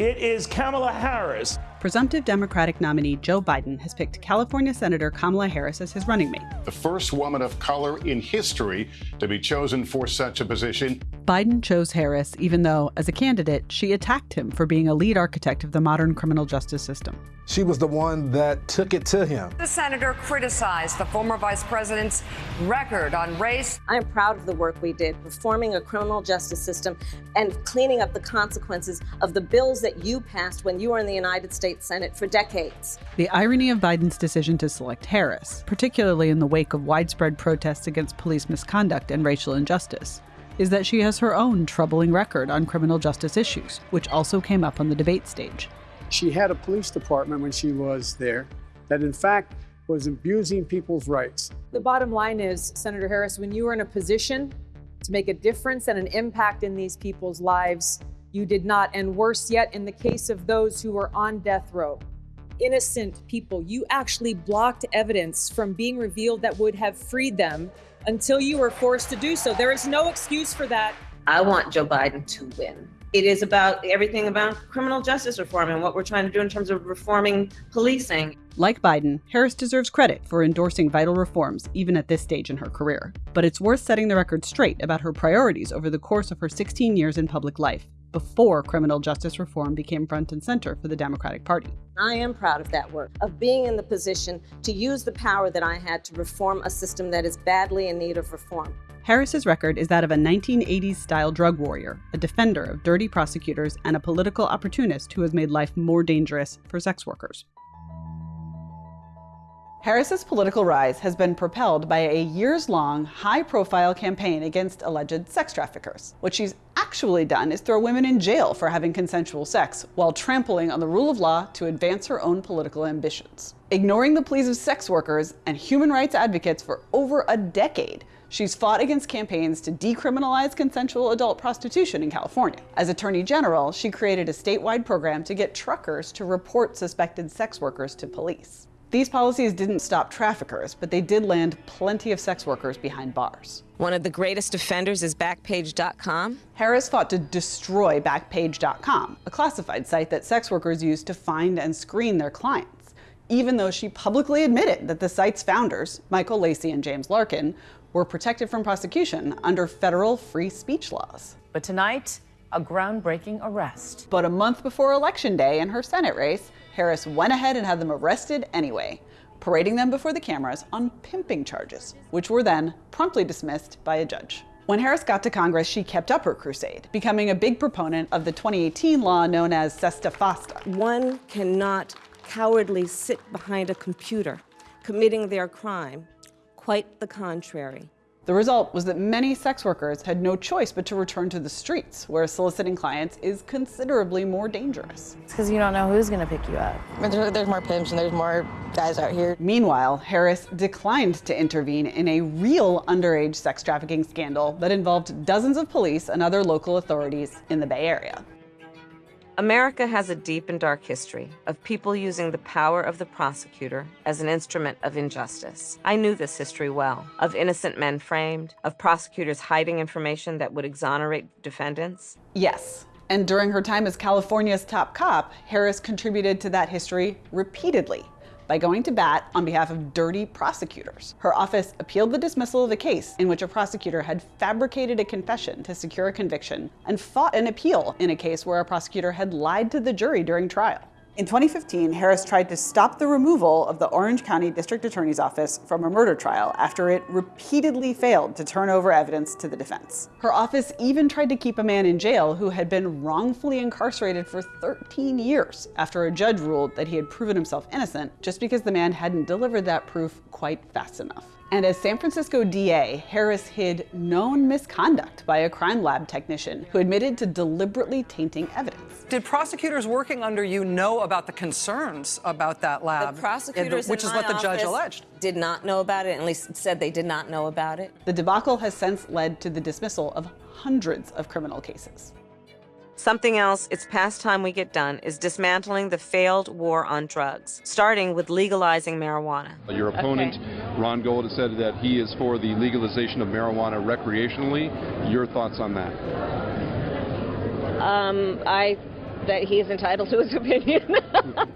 It is Kamala Harris. Presumptive Democratic nominee Joe Biden has picked California Senator Kamala Harris as his running mate. The first woman of color in history to be chosen for such a position. Biden chose Harris, even though, as a candidate, she attacked him for being a lead architect of the modern criminal justice system. She was the one that took it to him. The senator criticized the former vice president's record on race. I am proud of the work we did reforming a criminal justice system and cleaning up the consequences of the bills that you passed when you were in the United States Senate for decades. The irony of Biden's decision to select Harris, particularly in the wake of widespread protests against police misconduct and racial injustice, is that she has her own troubling record on criminal justice issues, which also came up on the debate stage. She had a police department when she was there that, in fact, was abusing people's rights. The bottom line is, Senator Harris, when you are in a position to make a difference and an impact in these people's lives, you did not. And worse yet, in the case of those who were on death row, innocent people, you actually blocked evidence from being revealed that would have freed them until you were forced to do so. There is no excuse for that. I want Joe Biden to win. It is about everything about criminal justice reform and what we're trying to do in terms of reforming policing. Like Biden, Harris deserves credit for endorsing vital reforms even at this stage in her career. But it's worth setting the record straight about her priorities over the course of her 16 years in public life before criminal justice reform became front and center for the Democratic Party. I am proud of that work, of being in the position to use the power that I had to reform a system that is badly in need of reform. Harris's record is that of a 1980s style drug warrior, a defender of dirty prosecutors, and a political opportunist who has made life more dangerous for sex workers. Harris's political rise has been propelled by a years long, high profile campaign against alleged sex traffickers. which she's actually done is throw women in jail for having consensual sex while trampling on the rule of law to advance her own political ambitions. Ignoring the pleas of sex workers and human rights advocates for over a decade, She's fought against campaigns to decriminalize consensual adult prostitution in California. As Attorney General, she created a statewide program to get truckers to report suspected sex workers to police. These policies didn't stop traffickers, but they did land plenty of sex workers behind bars. One of the greatest offenders is Backpage.com. Harris fought to destroy Backpage.com, a classified site that sex workers use to find and screen their clients, even though she publicly admitted that the site's founders, Michael Lacey and James Larkin, were protected from prosecution under federal free speech laws. But tonight, a groundbreaking arrest. But a month before Election Day in her Senate race, Harris went ahead and had them arrested anyway, parading them before the cameras on pimping charges, which were then promptly dismissed by a judge. When Harris got to Congress, she kept up her crusade, becoming a big proponent of the 2018 law known as SESTA FOSTA. One cannot cowardly sit behind a computer committing their crime. Quite the contrary. The result was that many sex workers had no choice but to return to the streets, where soliciting clients is considerably more dangerous. It's because you don't know who's going to pick you up. There's more pimps and there's more guys out here. Meanwhile, Harris declined to intervene in a real underage sex trafficking scandal that involved dozens of police and other local authorities in the Bay Area. America has a deep and dark history of people using the power of the prosecutor as an instrument of injustice. I knew this history well of innocent men framed, of prosecutors hiding information that would exonerate defendants. Yes. And during her time as California's top cop, Harris contributed to that history repeatedly by going to bat on behalf of dirty prosecutors. Her office appealed the dismissal of a case in which a prosecutor had fabricated a confession to secure a conviction and fought an appeal in a case where a prosecutor had lied to the jury during trial. In 2015, Harris tried to stop the removal of the Orange County District Attorney's Office from a murder trial after it repeatedly failed to turn over evidence to the defense. Her office even tried to keep a man in jail who had been wrongfully incarcerated for 13 years after a judge ruled that he had proven himself innocent just because the man hadn't delivered that proof quite fast enough. And as San Francisco DA, Harris hid known misconduct by a crime lab technician who admitted to deliberately tainting evidence. Did prosecutors working under you know about the concerns about that lab? The prosecutors, the, which is what the judge alleged, did not know about it. At least said they did not know about it. The debacle has since led to the dismissal of hundreds of criminal cases. Something else it's past time we get done is dismantling the failed war on drugs, starting with legalizing marijuana. Your opponent, okay. Ron Gold, has said that he is for the legalization of marijuana recreationally. Your thoughts on that? Um, I that he is entitled to his opinion.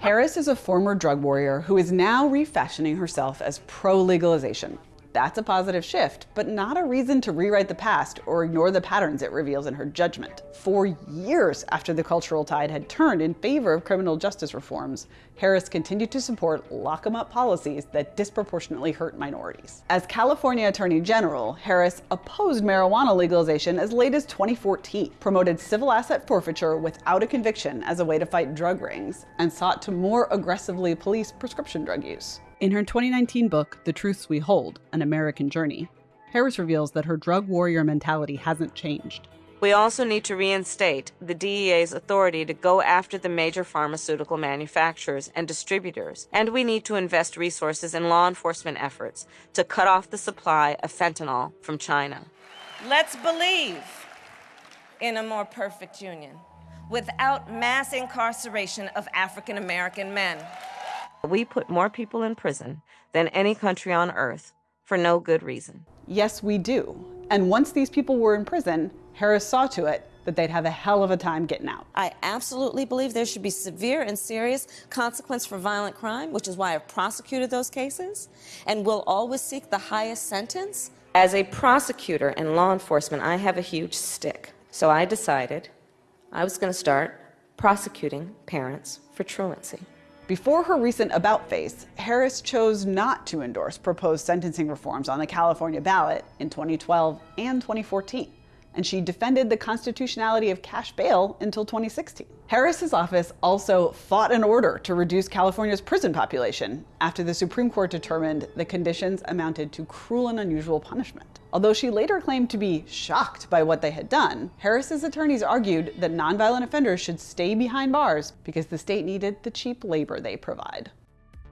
Harris is a former drug warrior who is now refashioning herself as pro legalization. That's a positive shift, but not a reason to rewrite the past or ignore the patterns it reveals in her judgment. For years after the cultural tide had turned in favor of criminal justice reforms, Harris continued to support lock 'em up policies that disproportionately hurt minorities. As California Attorney General, Harris opposed marijuana legalization as late as 2014, promoted civil asset forfeiture without a conviction as a way to fight drug rings, and sought to more aggressively police prescription drug use. In her 2019 book, The Truths We Hold An American Journey, Harris reveals that her drug warrior mentality hasn't changed. We also need to reinstate the DEA's authority to go after the major pharmaceutical manufacturers and distributors, and we need to invest resources in law enforcement efforts to cut off the supply of fentanyl from China. Let's believe in a more perfect union without mass incarceration of African American men. We put more people in prison than any country on earth for no good reason. Yes, we do. And once these people were in prison, Harris saw to it that they'd have a hell of a time getting out. I absolutely believe there should be severe and serious consequence for violent crime, which is why I've prosecuted those cases and will always seek the highest sentence. As a prosecutor and law enforcement, I have a huge stick. So I decided I was going to start prosecuting parents for truancy. Before her recent about face, Harris chose not to endorse proposed sentencing reforms on the California ballot in 2012 and 2014 and she defended the constitutionality of cash bail until 2016. Harris's office also fought an order to reduce California's prison population after the Supreme Court determined the conditions amounted to cruel and unusual punishment. Although she later claimed to be shocked by what they had done, Harris's attorneys argued that nonviolent offenders should stay behind bars because the state needed the cheap labor they provide.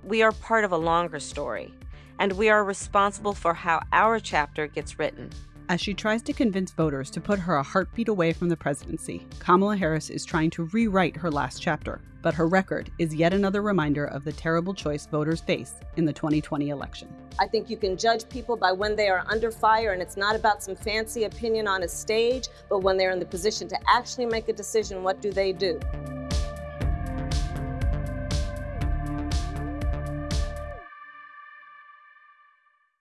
We are part of a longer story, and we are responsible for how our chapter gets written. As she tries to convince voters to put her a heartbeat away from the presidency, Kamala Harris is trying to rewrite her last chapter. But her record is yet another reminder of the terrible choice voters face in the 2020 election. I think you can judge people by when they are under fire, and it's not about some fancy opinion on a stage, but when they're in the position to actually make a decision, what do they do?